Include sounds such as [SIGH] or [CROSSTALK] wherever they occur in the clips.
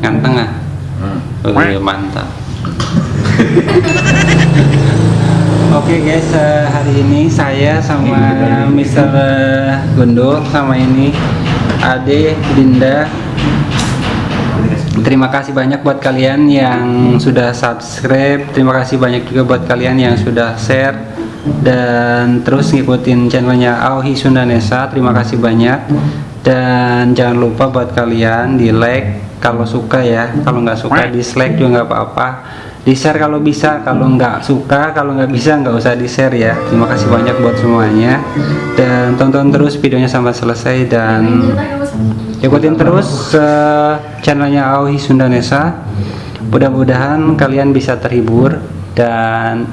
ganteng ah Hmm. Wih, mantap [LAUGHS] Oke guys, eh, hari ini saya sama Mr. Gundul sama ini Ade, Dinda. Terima kasih banyak buat kalian yang sudah subscribe. Terima kasih banyak juga buat kalian yang sudah share dan terus ngikutin channelnya Auhi Sundanesa. Terima kasih banyak. Dan jangan lupa buat kalian di like kalau suka ya. Kalau nggak suka dislike juga nggak apa-apa. Di share kalau bisa kalau nggak suka kalau nggak bisa nggak usah di share ya. Terima kasih banyak buat semuanya. Dan tonton terus videonya sampai selesai dan ikutin terus uh, channelnya Auhi Sundanesa. Mudah-mudahan kalian bisa terhibur dan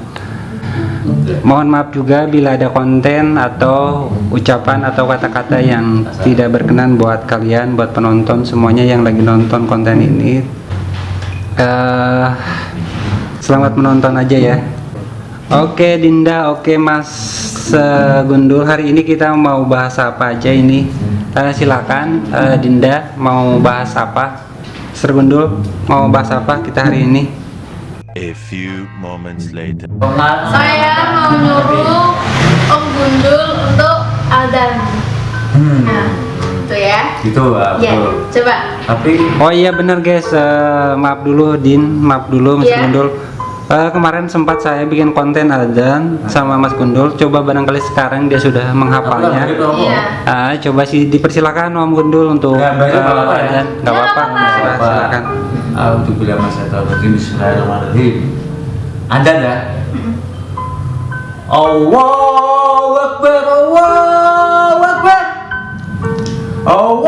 mohon maaf juga bila ada konten atau ucapan atau kata-kata yang tidak berkenan buat kalian buat penonton semuanya yang lagi nonton konten ini. Uh, selamat menonton aja ya. Oke Dinda. Oke Mas uh, Gundul. Hari ini kita mau bahas apa aja ini? Uh, silakan uh, Dinda mau bahas apa? Sir Gundul mau bahas apa kita hari ini A few moments later. Saya mau nyuruh Om Gundul untuk Aldan. Hmm. Nah, itu ya. Gitu lah, Ya, betul. coba. Tapi Oh iya bener guys uh, maaf dulu Din maaf dulu Mas Iya. Gundul Uh, kemarin sempat saya bikin konten Aldan sama Mas Gundul coba barangkali sekarang dia sudah menghafalnya Iya. Ah, coba sih dipersilakan Om Gundul untuk Ya, baik, nggak apa-apa ya. Ya, nggak apa-apa. Silakan, tahun Bismillahirrahmanirrahim. Anda ya. Allahu Akbar, Allahu Akbar. Allahu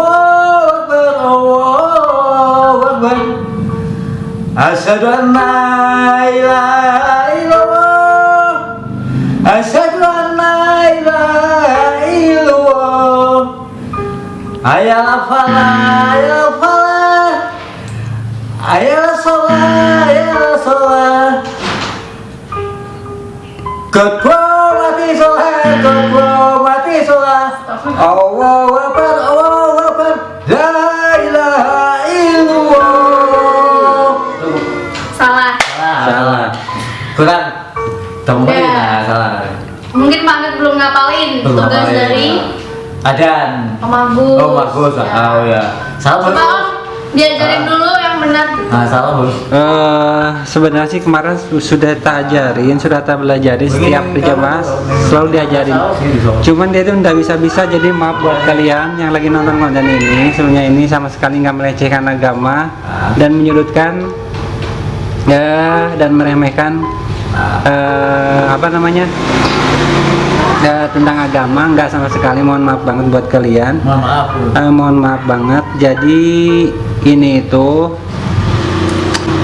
Akbar, Allahu Akbar. Asyhadu an la ilaha illallah. Asyhadu an la ilaha illallah. Ayah falah. Ayah sholat, ayah sholat. Ketua mati sholat, ketua mati sholat. Allahu Akbar, Allahu Akbar. La ilaha illallah. Salah. Salah. Kurang. Kamu Ya. nah, salah. Mungkin Pak belum ngapalin Belum tugas ngapalin. dari Adan. Om Agus. Oh bagus, Ya. oh ya. Salah Om, bagus. diajarin dulu yang benar. Nah, salah bagus. Eh, sebenarnya sih kemarin su- sudah tak ajarin, sudah tak belajarin setiap berjamaah selalu diajarin. Cuman dia itu nggak bisa-bisa jadi maaf buat kalian yang lagi nonton konten ini. Sebenarnya ini sama sekali nggak melecehkan agama dan menyudutkan ya dan meremehkan eh, apa namanya eh, tentang agama nggak sama sekali. Mohon maaf banget buat kalian. Mohon maaf. Bu. Eh, mohon maaf banget. Jadi ini itu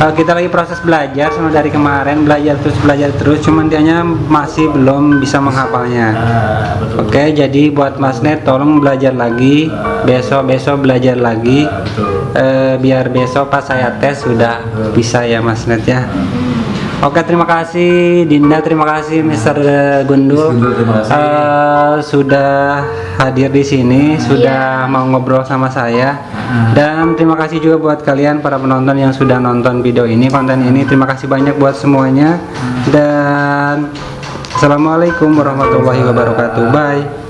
eh, kita lagi proses belajar sama dari kemarin belajar terus belajar terus. Cuman dianya masih belum bisa menghafalnya. Betul. Oke, jadi buat Mas Net tolong belajar lagi. Besok besok belajar lagi. Eh, biar besok pas saya tes sudah bisa ya Mas Net ya. Oke terima kasih Dinda terima kasih Mr. Gundul, Gundul, terima kasih. Eh, sudah hadir di sini sudah mau ngobrol sama saya. Dan terima kasih juga buat kalian para penonton yang sudah nonton video ini konten ini. Terima kasih banyak buat semuanya. Dan Assalamualaikum warahmatullahi wabarakatuh. Bye